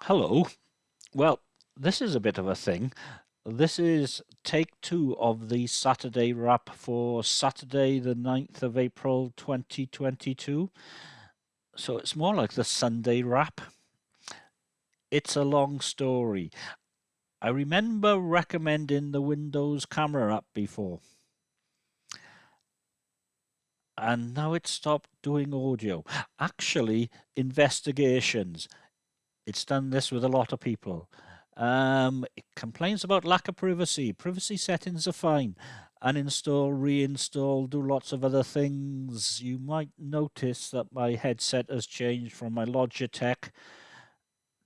Hello. Well, this is a bit of a thing. This is take two of the Saturday wrap for Saturday, the 9th of April 2022. So it's more like the Sunday wrap. It's a long story. I remember recommending the Windows camera app before. And now it's stopped doing audio. Actually, investigations it's done this with a lot of people. Um, it complains about lack of privacy. Privacy settings are fine. Uninstall, reinstall, do lots of other things. You might notice that my headset has changed from my Logitech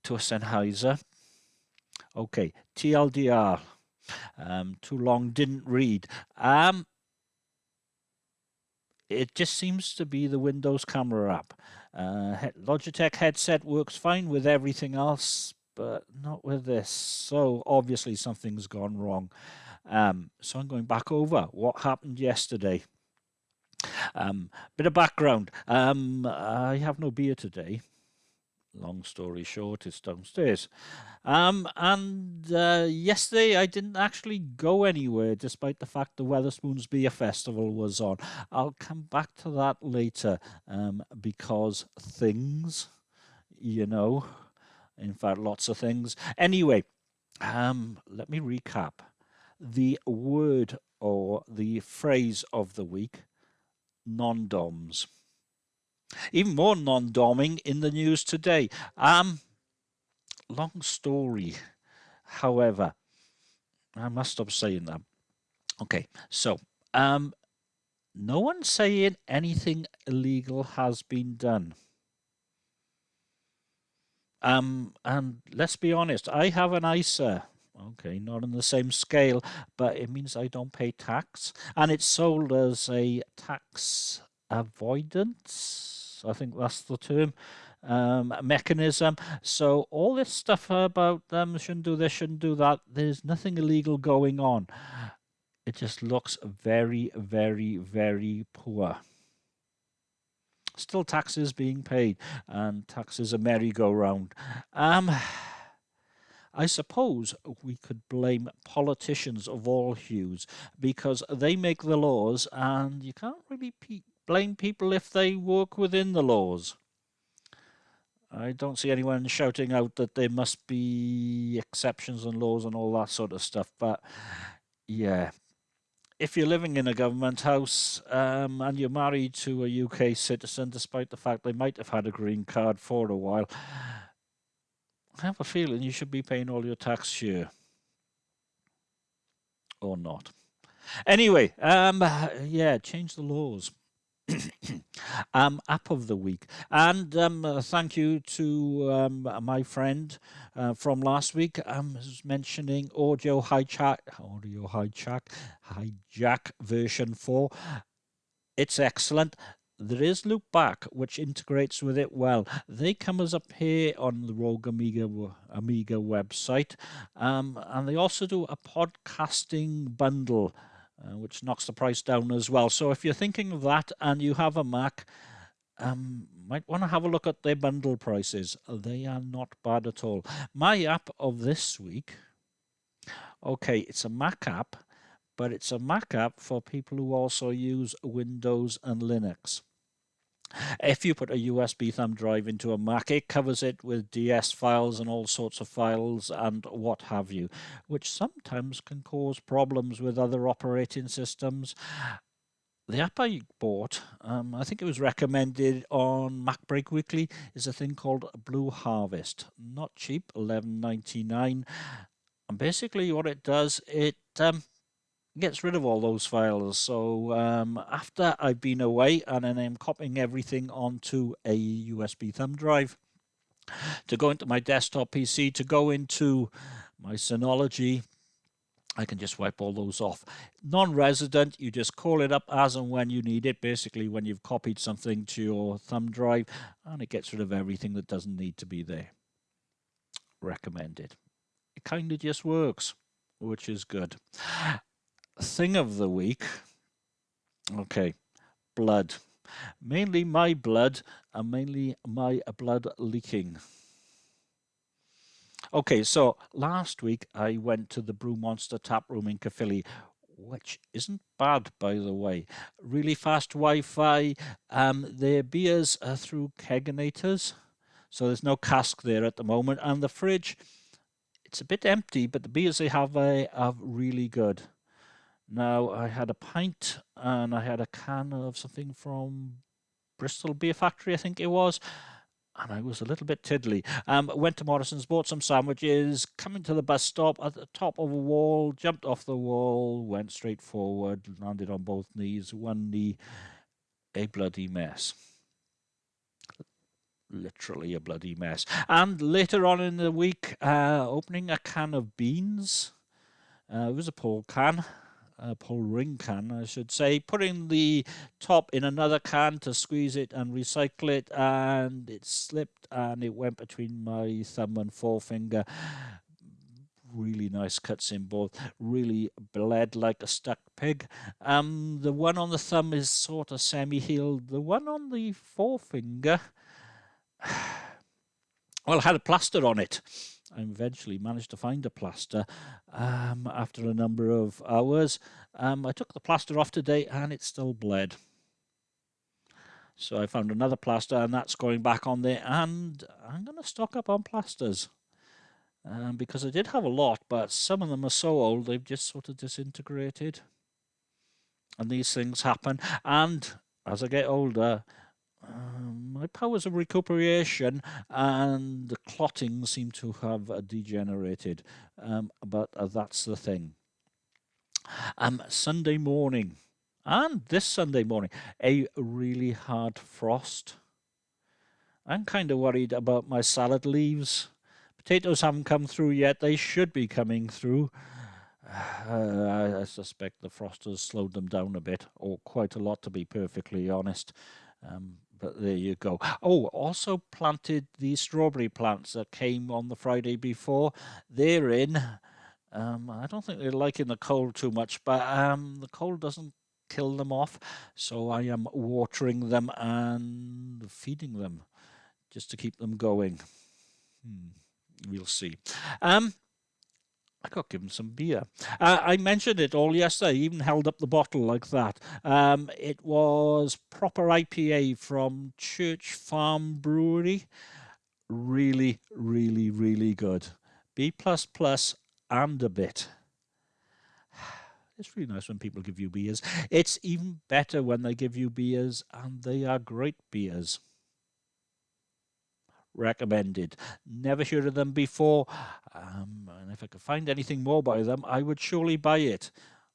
to a Sennheiser. Okay, TLDR. Um, too long, didn't read. Um, it just seems to be the Windows camera app. Uh, Logitech headset works fine with everything else, but not with this. So obviously something's gone wrong. Um, so I'm going back over what happened yesterday. Um, bit of background. Um, I have no beer today long story short, it's downstairs. Um, and uh, yesterday I didn't actually go anywhere, despite the fact the Wetherspoons Beer Festival was on. I'll come back to that later um, because things, you know, in fact, lots of things. Anyway, um, let me recap. The word or the phrase of the week non-DOMs. Even more non-doming in the news today. Um, long story, however, I must stop saying that. Okay, so um, no one's saying anything illegal has been done. Um, and let's be honest, I have an ISA. Okay, not on the same scale, but it means I don't pay tax. And it's sold as a tax avoidance I think that's the term. Um, mechanism. So all this stuff about them shouldn't do this, shouldn't do that. There's nothing illegal going on. It just looks very, very, very poor. Still taxes being paid, and taxes a merry-go-round. Um, I suppose we could blame politicians of all hues because they make the laws, and you can't really blame people if they work within the laws. I don't see anyone shouting out that there must be exceptions and laws and all that sort of stuff. But yeah, if you're living in a government house um, and you're married to a UK citizen, despite the fact they might have had a green card for a while, I have a feeling you should be paying all your tax here. Or not. Anyway, um, yeah, change the laws. Um, app of the week. And um, uh, thank you to um, my friend uh, from last week um, mentioning audio hijack, audio hijack, hijack version 4. It's excellent. There is Loopback, which integrates with it well. They come as a pair on the Rogue Amoeba Amoeba website, um, and they also do a podcasting bundle uh, which knocks the price down as well. So if you're thinking of that and you have a Mac, um, might want to have a look at their bundle prices. They are not bad at all. My app of this week, okay, it's a Mac app, but it's a Mac app for people who also use Windows and Linux. If you put a USB thumb drive into a Mac, it covers it with DS files and all sorts of files and what have you, which sometimes can cause problems with other operating systems. The app I bought, um, I think it was recommended on MacBreak Weekly, is a thing called Blue Harvest. Not cheap, eleven ninety nine. And basically what it does, it um, gets rid of all those files. So um, after I've been away and then I'm copying everything onto a USB thumb drive to go into my desktop PC, to go into my Synology, I can just wipe all those off. Non-resident, you just call it up as and when you need it, basically when you've copied something to your thumb drive, and it gets rid of everything that doesn't need to be there. Recommended. It kind of just works, which is good thing of the week. Okay, blood. Mainly my blood and mainly my blood leaking. Okay, so last week I went to the Brew Monster tap room in Caerphilly, which isn't bad, by the way. Really fast Wi-Fi. Um, their beers are through kegerators, so there's no cask there at the moment, and the fridge. It's a bit empty, but the beers they have uh, are really good. Now, I had a pint and I had a can of something from Bristol Beer Factory, I think it was. And I was a little bit tiddly. Um, went to Morrison's, bought some sandwiches, coming to the bus stop at the top of a wall, jumped off the wall, went straight forward, landed on both knees, one knee, a bloody mess literally a bloody mess. And later on in the week, uh, opening a can of beans. Uh, it was a Paul can, ring can, I should say, putting the top in another can to squeeze it and recycle it, and it slipped and it went between my thumb and forefinger. Really nice cuts in both, really bled like a stuck pig. Um, the one on the thumb is sort of semi-healed. The one on the forefinger, well, had a plaster on it. I eventually managed to find a plaster um, after a number of hours. Um, I took the plaster off today and it still bled. So I found another plaster and that's going back on there and I'm going to stock up on plasters. Um, because I did have a lot, but some of them are so old they've just sort of disintegrated. And these things happen. And as I get older, um, my powers of recuperation and the clotting seem to have uh, degenerated, um, but uh, that's the thing. Um, Sunday morning, and this Sunday morning, a really hard frost. I'm kind of worried about my salad leaves. Potatoes haven't come through yet. They should be coming through. Uh, I suspect the frost has slowed them down a bit, or quite a lot, to be perfectly honest. Um, but there you go. Oh, also planted the strawberry plants that came on the Friday before. They're in. Um, I don't think they're liking the cold too much, but um, the cold doesn't kill them off. So I am watering them and feeding them just to keep them going. Hmm, we'll see. Um, I got given some beer. Uh, I mentioned it all yesterday, I even held up the bottle like that. Um, it was proper IPA from Church Farm Brewery. Really, really, really good. B plus plus and a bit. It's really nice when people give you beers. It's even better when they give you beers and they are great beers recommended. Never heard of them before, um, and if I could find anything more by them, I would surely buy it.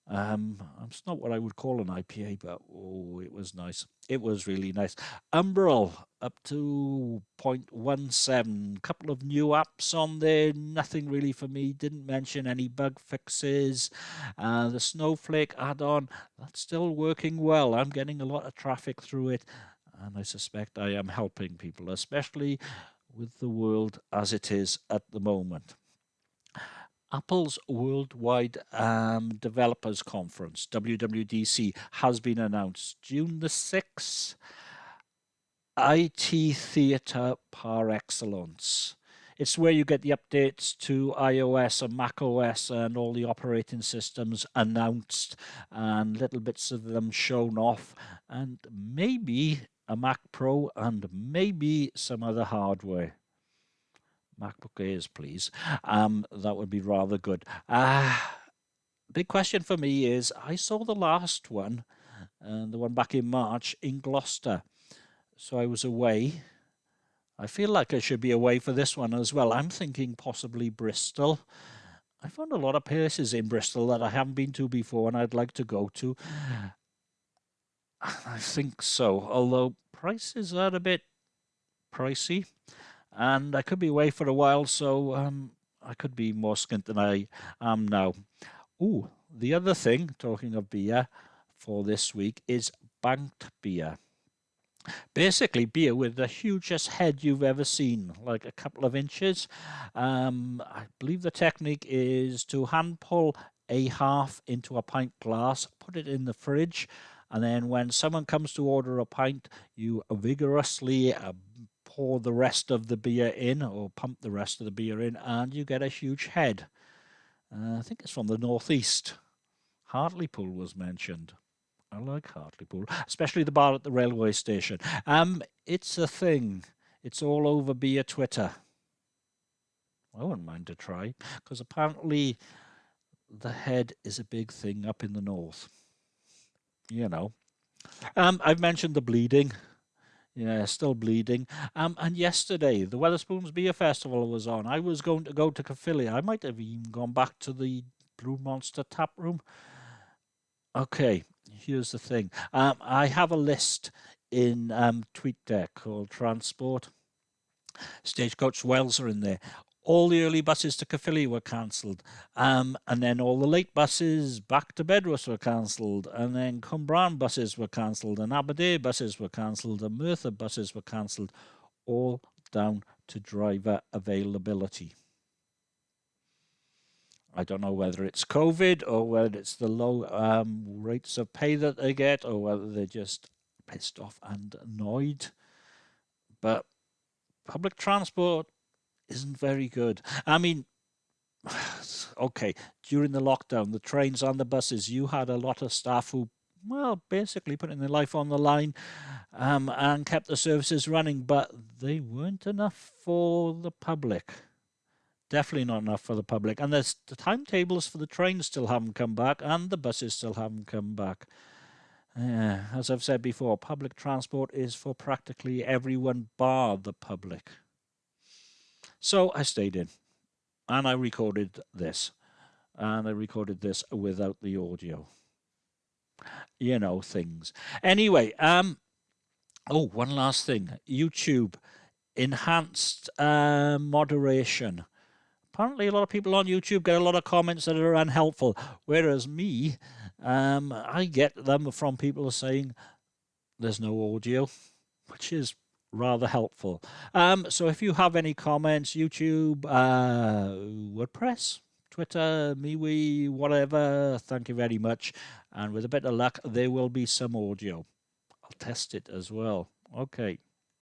Um, it's not what I would call an IPA, but oh, it was nice. It was really nice. Umbrel up to 0.17. Couple of new apps on there. Nothing really for me. Didn't mention any bug fixes. Uh, the Snowflake add-on that's still working well. I'm getting a lot of traffic through it, and I suspect I am helping people, especially with the world as it is at the moment. Apple's Worldwide um, Developers Conference, WWDC, has been announced June the 6th. IT Theatre par excellence. It's where you get the updates to iOS and macOS and all the operating systems announced and little bits of them shown off and maybe a Mac Pro and maybe some other hardware. MacBook Airs, please. Um, that would be rather good. Uh, big question for me is I saw the last one, uh, the one back in March in Gloucester. So I was away. I feel like I should be away for this one as well. I'm thinking possibly Bristol. I found a lot of places in Bristol that I haven't been to before and I'd like to go to. I think so, although prices are a bit pricey and I could be away for a while, so um, I could be more skint than I am now. Oh, the other thing, talking of beer for this week, is banked beer. Basically, beer with the hugest head you've ever seen, like a couple of inches. Um, I believe the technique is to hand pull a half into a pint glass, put it in the fridge, and then when someone comes to order a pint, you vigorously uh, pour the rest of the beer in or pump the rest of the beer in and you get a huge head. Uh, I think it's from the northeast. Hartlepool was mentioned. I like Hartlepool, especially the bar at the railway station. Um, it's a thing. It's all over beer Twitter. I wouldn't mind to try because apparently the head is a big thing up in the north. You know. Um, I've mentioned the bleeding. Yeah, still bleeding. Um, and yesterday, the Wetherspoons Beer Festival was on. I was going to go to Caerphilly. I might have even gone back to the Brew Monster tap room. Okay, here's the thing. Um, I have a list in um, TweetDeck called Transport. Stagecoach Wales are in there all the early buses to Caerphilly were cancelled. Um, and then all the late buses back to Bedwas were cancelled. And then Cwmbran buses were cancelled. And Aberdare buses were cancelled. And Merthyr buses were cancelled. All down to driver availability. I don't know whether it's COVID or whether it's the low um, rates of pay that they get or whether they're just pissed off and annoyed. But public transport isn't very good. I mean, okay, during the lockdown, the trains and the buses, you had a lot of staff who, well, basically putting their life on the line um, and kept the services running, but they weren't enough for the public. Definitely not enough for the public. And there's the timetables for the trains still haven't come back, and the buses still haven't come back. As I've said before, public transport is for practically everyone bar the public. So I stayed in and I recorded this. And I recorded this without the audio. You know, things. Anyway, um, oh, one last thing. YouTube, enhanced uh, moderation. Apparently, a lot of people on YouTube get a lot of comments that are unhelpful, whereas me, um, I get them from people saying there's no audio, which is rather helpful. Um, so if you have any comments, YouTube, uh, WordPress, Twitter, MeWe, whatever, thank you very much. And with a bit of luck, there will be some audio. I'll test it as well. Okay.